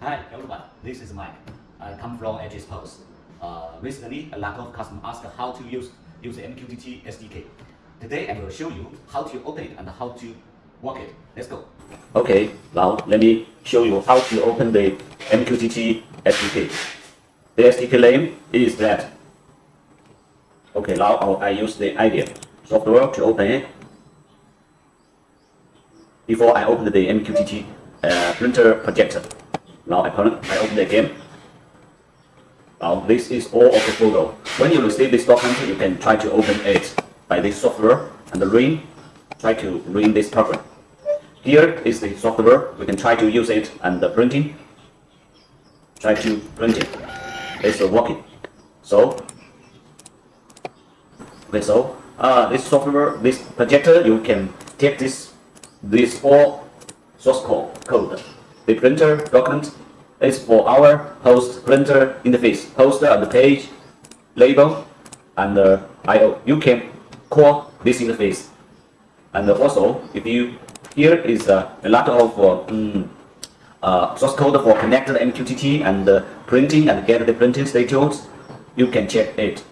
Hi everyone, this is Mike. I come from Edge Post. Uh, recently, a lot of customers asked how to use, use the MQTT SDK. Today, I will show you how to open it and how to work it. Let's go. Okay, now let me show you how to open the MQTT SDK. The SDK name is that. Okay, now I use the IDEA software to open it. Before I open the MQTT uh, printer projector. Now I, open, I open the game. Now this is all of the photo. When you receive this document, you can try to open it by this software and the ring. Try to ring this program. Here is the software. We can try to use it and the printing. Try to print it. It's working. So, okay, so uh, this software, this projector, you can take this, this all source code, code. The printer document is for our host printer interface, host and the page, label, and uh, I/O. You can call this interface. And also, if you here is uh, a lot of uh, mm, uh, source code for connected MQTT and uh, printing and get the printing status. You can check it.